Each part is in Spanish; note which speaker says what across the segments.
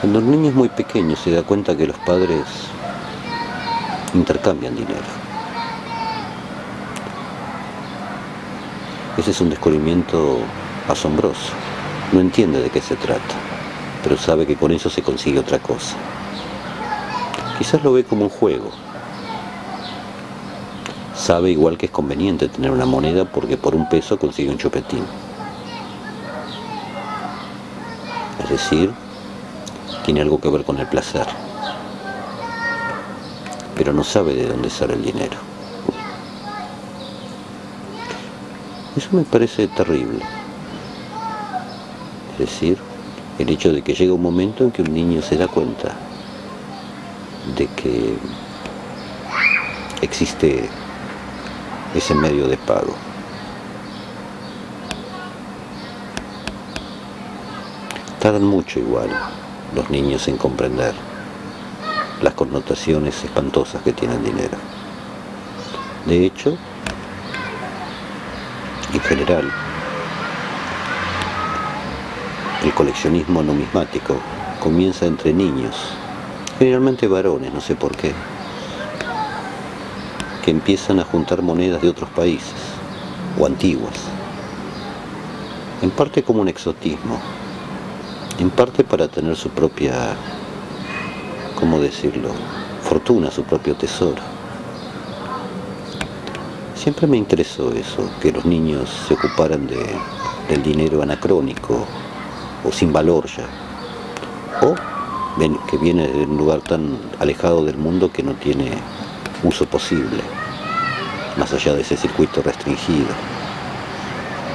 Speaker 1: Cuando el niño es muy pequeño se da cuenta que los padres intercambian dinero. Ese es un descubrimiento asombroso. No entiende de qué se trata, pero sabe que con eso se consigue otra cosa. Quizás lo ve como un juego. Sabe igual que es conveniente tener una moneda porque por un peso consigue un chupetín. Es decir, tiene algo que ver con el placer. Pero no sabe de dónde sale el dinero. Eso me parece terrible. Es decir, el hecho de que llega un momento en que un niño se da cuenta de que existe ese medio de pago. Tardan mucho igual los niños en comprender las connotaciones espantosas que tiene el dinero. De hecho, en general, el coleccionismo numismático comienza entre niños, generalmente varones, no sé por qué, que empiezan a juntar monedas de otros países o antiguas, en parte como un exotismo, en parte para tener su propia, ¿cómo decirlo?, fortuna, su propio tesoro. Siempre me interesó eso, que los niños se ocuparan de, del dinero anacrónico, o sin valor ya, o que viene de un lugar tan alejado del mundo que no tiene uso posible, más allá de ese circuito restringido.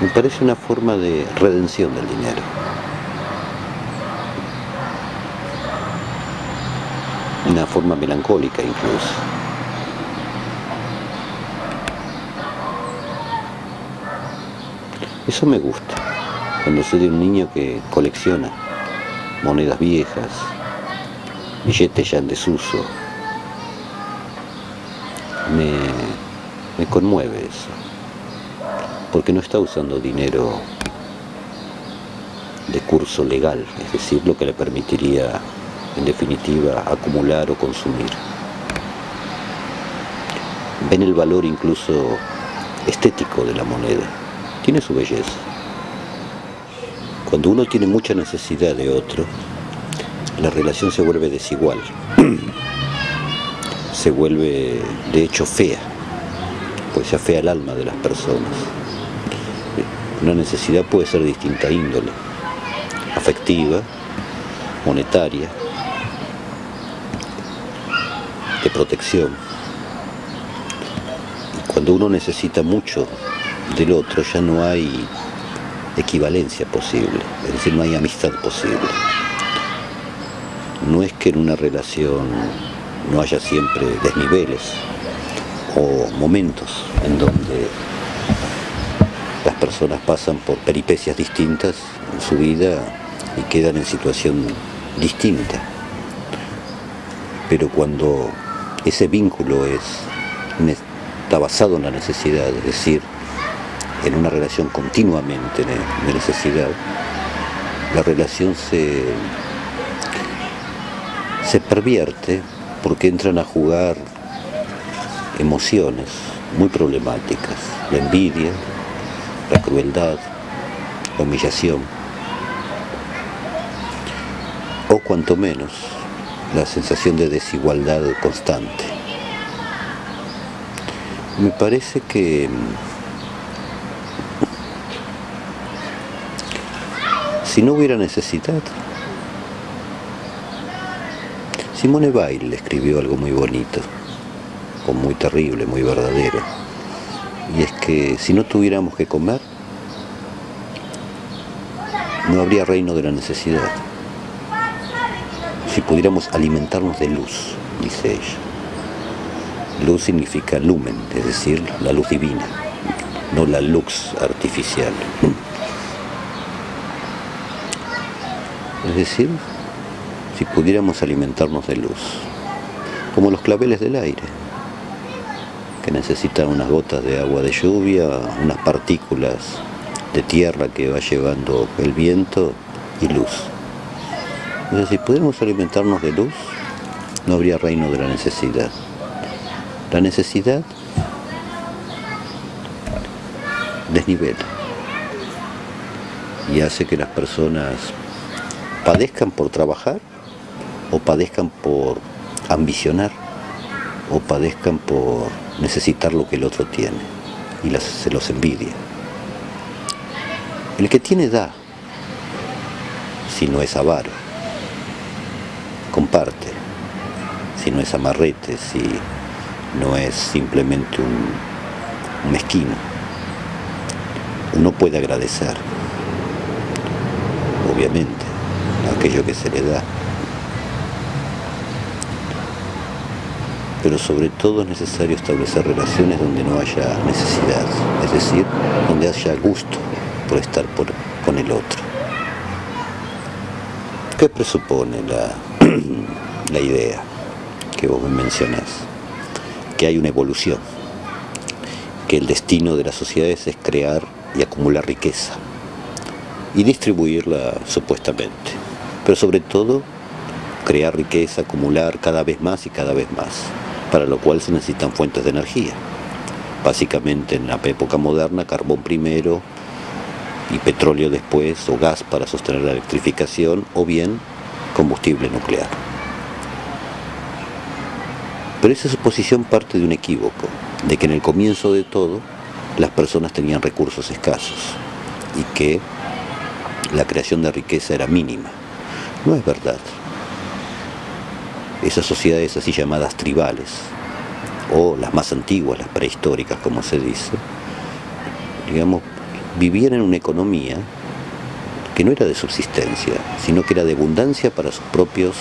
Speaker 1: Me parece una forma de redención del dinero. Una forma melancólica incluso. Eso me gusta cuando soy de un niño que colecciona monedas viejas, billetes ya en desuso. Me, me conmueve eso, porque no está usando dinero de curso legal, es decir, lo que le permitiría, en definitiva, acumular o consumir. Ven el valor incluso estético de la moneda, tiene su belleza. Cuando uno tiene mucha necesidad de otro, la relación se vuelve desigual, se vuelve de hecho fea, pues se afea el alma de las personas. Una necesidad puede ser distinta índole, afectiva, monetaria, protección. Y cuando uno necesita mucho del otro ya no hay equivalencia posible, es decir, no hay amistad posible. No es que en una relación no haya siempre desniveles o momentos en donde las personas pasan por peripecias distintas en su vida y quedan en situación distinta. Pero cuando ese vínculo es, está basado en la necesidad, es decir, en una relación continuamente de necesidad, la relación se, se pervierte porque entran a jugar emociones muy problemáticas, la envidia, la crueldad, la humillación, o cuanto menos la sensación de desigualdad constante. Me parece que si no hubiera necesidad, Simone Weil escribió algo muy bonito, o muy terrible, muy verdadero, y es que si no tuviéramos que comer, no habría reino de la necesidad. Si pudiéramos alimentarnos de luz, dice ella. Luz significa lumen, es decir, la luz divina, no la luz artificial. Es decir, si pudiéramos alimentarnos de luz, como los claveles del aire, que necesitan unas gotas de agua de lluvia, unas partículas de tierra que va llevando el viento y luz. Es decir, si pudiéramos alimentarnos de luz, no habría reino de la necesidad. La necesidad desnivela y hace que las personas padezcan por trabajar o padezcan por ambicionar o padezcan por necesitar lo que el otro tiene y se los envidia. El que tiene da, si no es avaro, comparte, si no es amarrete, si no es simplemente un mezquino. Uno puede agradecer, obviamente, aquello que se le da. Pero sobre todo es necesario establecer relaciones donde no haya necesidad, es decir, donde haya gusto por estar con el otro. ¿Qué presupone la, la idea que vos me mencionás? Que hay una evolución, que el destino de las sociedades es crear y acumular riqueza y distribuirla supuestamente, pero sobre todo crear riqueza, acumular cada vez más y cada vez más, para lo cual se necesitan fuentes de energía. Básicamente en la época moderna, carbón primero y petróleo después, o gas para sostener la electrificación, o bien combustible nuclear. Pero esa suposición parte de un equívoco, de que en el comienzo de todo las personas tenían recursos escasos y que la creación de riqueza era mínima. No es verdad. Esas sociedades así llamadas tribales, o las más antiguas, las prehistóricas como se dice, digamos, vivían en una economía que no era de subsistencia, sino que era de abundancia para sus propios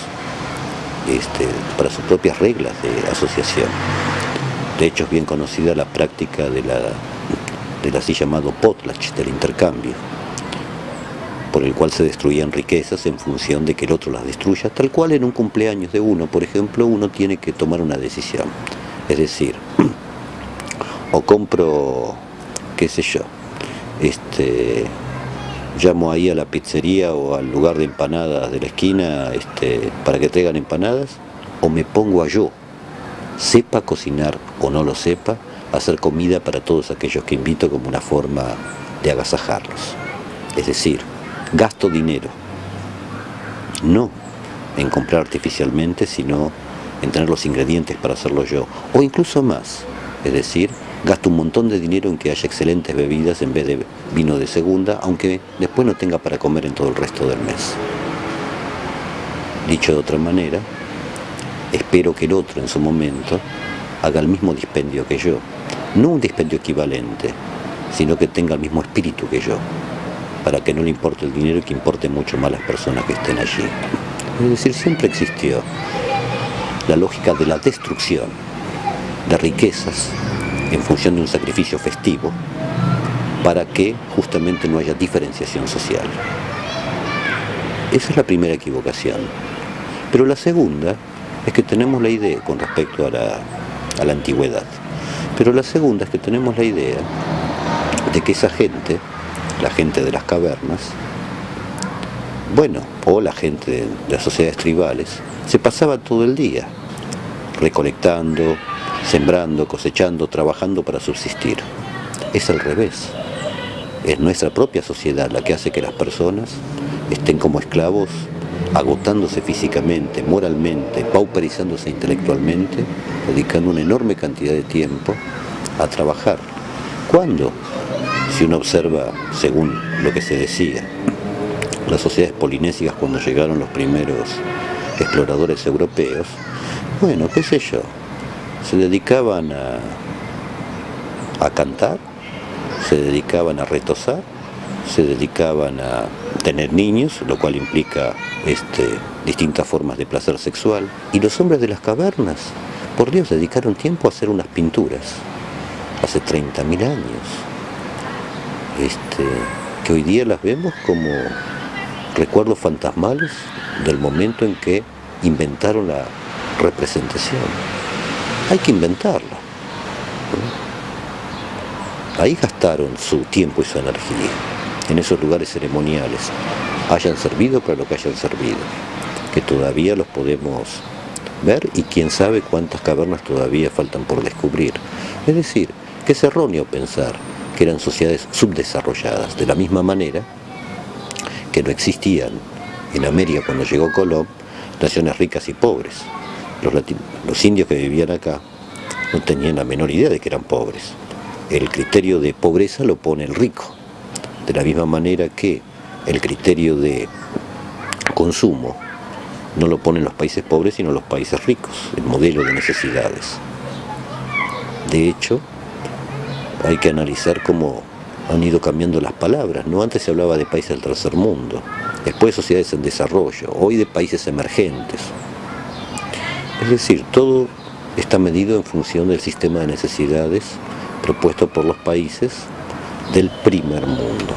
Speaker 1: este, para sus propias reglas de asociación. De hecho es bien conocida la práctica de la del así llamado potlatch, del intercambio, por el cual se destruían riquezas en función de que el otro las destruya, tal cual en un cumpleaños de uno, por ejemplo, uno tiene que tomar una decisión. Es decir, o compro, qué sé yo, este, llamo ahí a la pizzería o al lugar de empanadas de la esquina este, para que traigan empanadas, o me pongo a yo, sepa cocinar o no lo sepa, hacer comida para todos aquellos que invito como una forma de agasajarlos. Es decir, gasto dinero, no en comprar artificialmente, sino en tener los ingredientes para hacerlo yo, o incluso más, es decir, gasto un montón de dinero en que haya excelentes bebidas en vez de vino de segunda, aunque después no tenga para comer en todo el resto del mes. Dicho de otra manera, espero que el otro en su momento haga el mismo dispendio que yo, no un dispendio equivalente, sino que tenga el mismo espíritu que yo, para que no le importe el dinero y que importe mucho más las personas que estén allí. Es decir, siempre existió la lógica de la destrucción de riquezas en función de un sacrificio festivo para que justamente no haya diferenciación social. Esa es la primera equivocación. Pero la segunda es que tenemos la idea con respecto a la, antigüedad. Pero la segunda es que tenemos la idea de que esa gente, la gente de las cavernas, bueno, o la gente de las sociedades tribales, se pasaba todo el día recolectando, sembrando, cosechando, trabajando para subsistir. Es al revés. Es nuestra propia sociedad la que hace que las personas estén como esclavos, agotándose físicamente, moralmente, pauperizándose intelectualmente, dedicando una enorme cantidad de tiempo a trabajar. ¿Cuándo? Si uno observa, según lo que se decía, las sociedades polinésicas cuando llegaron los primeros exploradores europeos, bueno, qué sé yo, se dedicaban a, a cantar, se dedicaban a retosar, se dedicaban a tener niños, lo cual implica este, distintas formas de placer sexual. Y los hombres de las cavernas, por Dios, dedicaron tiempo a hacer unas pinturas, hace 30.000 años, este, que hoy día las vemos como recuerdos fantasmales del momento en que inventaron la representación hay que inventarla. Ahí gastaron su tiempo y su energía, en esos lugares ceremoniales, hayan servido para lo que hayan servido. que todavía los podemos ver y quién sabe cuántas cavernas todavía faltan por descubrir. Es decir, que es erróneo pensar que eran sociedades subdesarrolladas, de la misma manera que no existían en América cuando llegó Colón naciones ricas y pobres. Los, los indios que vivían acá no tenían la menor idea de que eran pobres. El criterio de pobreza lo pone el rico, de la misma manera que el criterio de consumo no lo ponen los países pobres sino los países ricos, el modelo de necesidades. De hecho, hay que analizar cómo han ido cambiando las palabras, ¿no? Antes se hablaba de países del tercer mundo, después de sociedades en desarrollo, hoy de países emergentes. Es decir, todo está medido en función del sistema de necesidades propuesto por los países del primer mundo.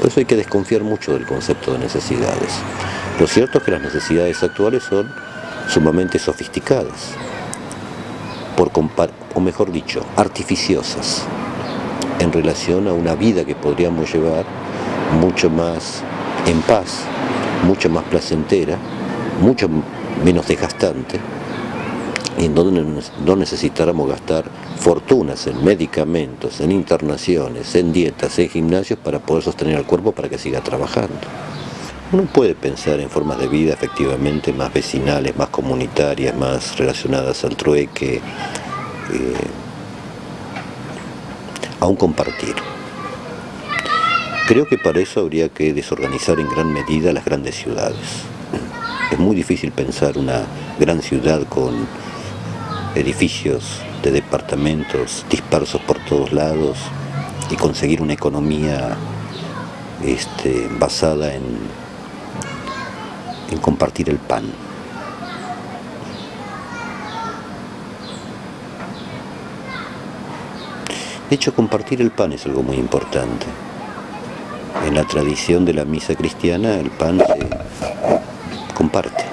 Speaker 1: Por eso hay que desconfiar mucho del concepto de necesidades. Lo cierto es que las necesidades actuales son sumamente sofisticadas, por o mejor dicho, artificiosas, en relación a una vida que podríamos llevar mucho más en paz, mucho más placentera, mucho menos desgastante, en donde no necesitáramos gastar fortunas en medicamentos, en internaciones, en dietas, en gimnasios para poder sostener al cuerpo para que siga trabajando. Uno puede pensar en formas de vida efectivamente más vecinales, más comunitarias, más relacionadas al trueque, eh, a un compartir. Creo que para eso habría que desorganizar en gran medida las grandes ciudades. Es muy difícil pensar una gran ciudad con edificios de departamentos dispersos por todos lados y conseguir una economía este, basada en, en compartir el pan. De hecho, compartir el pan es algo muy importante. En la tradición de la misa cristiana, el pan se comparte,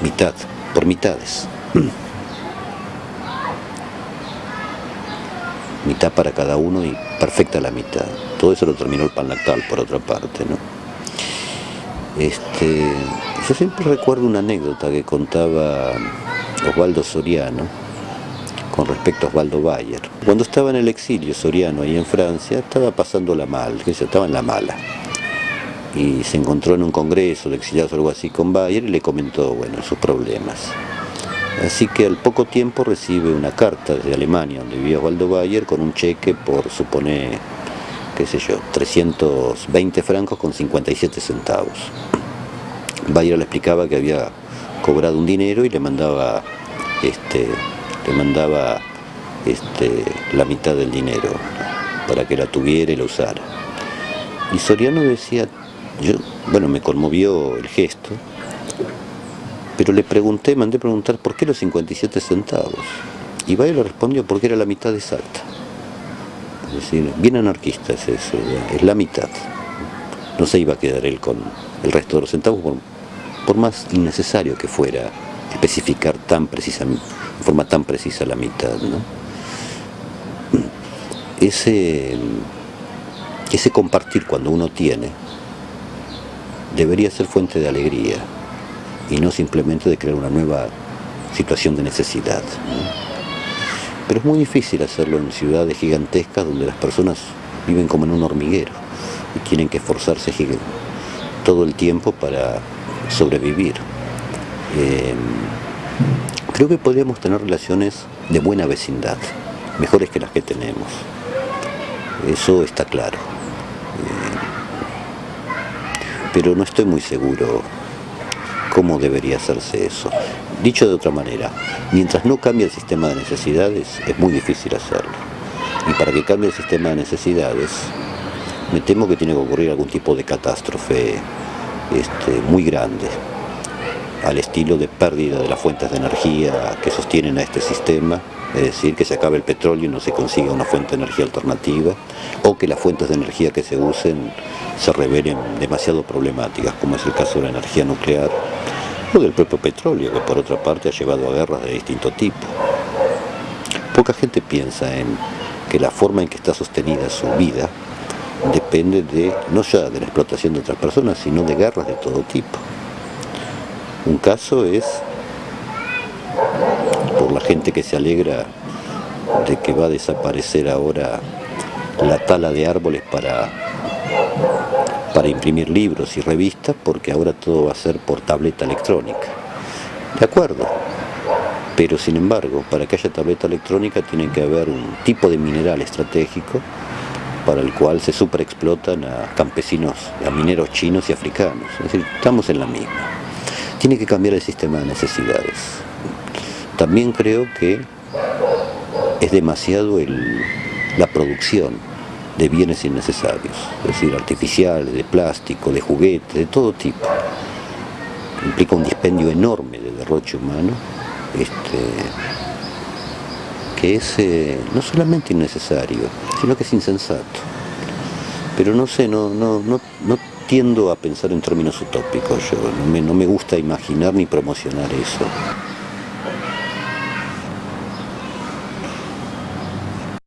Speaker 1: mitad, por mitades. Mitad para cada uno y perfecta la mitad. Todo eso lo terminó el pan lactal, por otra parte, ¿no? Este, yo siempre recuerdo una anécdota que contaba Osvaldo Soriano con respecto a Osvaldo Bayer. Cuando estaba en el exilio Soriano ahí en Francia, estaba pasándola mal, que estaba en la mala. Y se encontró en un congreso de exiliados o algo así con Bayer y le comentó, bueno, sus problemas. Así que al poco tiempo recibe una carta desde Alemania, donde vivía Waldo Bayer, con un cheque por, supone, qué sé yo, 320 francos con 57 centavos. Bayer le explicaba que había cobrado un dinero y le mandaba, este, le mandaba este, la mitad del dinero para que la tuviera y la usara. Y Soriano decía, yo, bueno, me conmovió el gesto, pero le pregunté, mandé preguntar por qué los 57 centavos. Y Bayo le respondió porque era la mitad exacta. Es decir, bien anarquista es es la mitad. No se iba a quedar él con el resto de los centavos, por, más innecesario que fuera especificar tan precisa, de forma tan precisa la mitad. Ese, ese compartir cuando uno tiene debería ser fuente de alegría y no simplemente de crear una nueva situación de necesidad. Pero es muy difícil hacerlo en ciudades gigantescas donde las personas viven como en un hormiguero y tienen que esforzarse todo el tiempo para sobrevivir. Eh, creo que podríamos tener relaciones de buena vecindad, mejores que las que tenemos. Eso está claro. Eh, pero no estoy muy seguro cómo debería hacerse eso. Dicho de otra manera, mientras no cambie el sistema de necesidades, es muy difícil hacerlo. Y para que cambie el sistema de necesidades, me temo que tiene que ocurrir algún tipo de catástrofe este, muy grande, al estilo de pérdida de las fuentes de energía que sostienen a este sistema, es decir, que se acabe el petróleo y no se consiga una fuente de energía alternativa, o que las fuentes de energía que se usen se revelen demasiado problemáticas, como es el caso de la energía nuclear o del propio petróleo, que por otra parte ha llevado a guerras de distinto tipo. Poca gente piensa en que la forma en que está sostenida su vida depende de, no ya de la explotación de otras personas, sino de guerras de todo tipo. Un caso es por la gente que se alegra de que va a desaparecer ahora la tala de árboles para, para imprimir libros y revistas, porque ahora todo va a ser por tableta electrónica. De acuerdo, pero sin embargo, para que haya tableta electrónica tiene que haber un tipo de mineral estratégico para el cual se superexplotan a campesinos, a mineros chinos y africanos. Es decir, estamos en la misma. Tiene que cambiar el sistema de necesidades. También creo que es demasiado la producción de bienes innecesarios, es decir, artificiales, de plástico, de juguetes, de todo tipo. Implica un dispendio enorme de derroche humano, este, que es eh, no solamente innecesario, sino que es insensato. Pero no sé, no, no, no, no tiendo a pensar en términos utópicos, yo no me, no me gusta imaginar ni promocionar eso.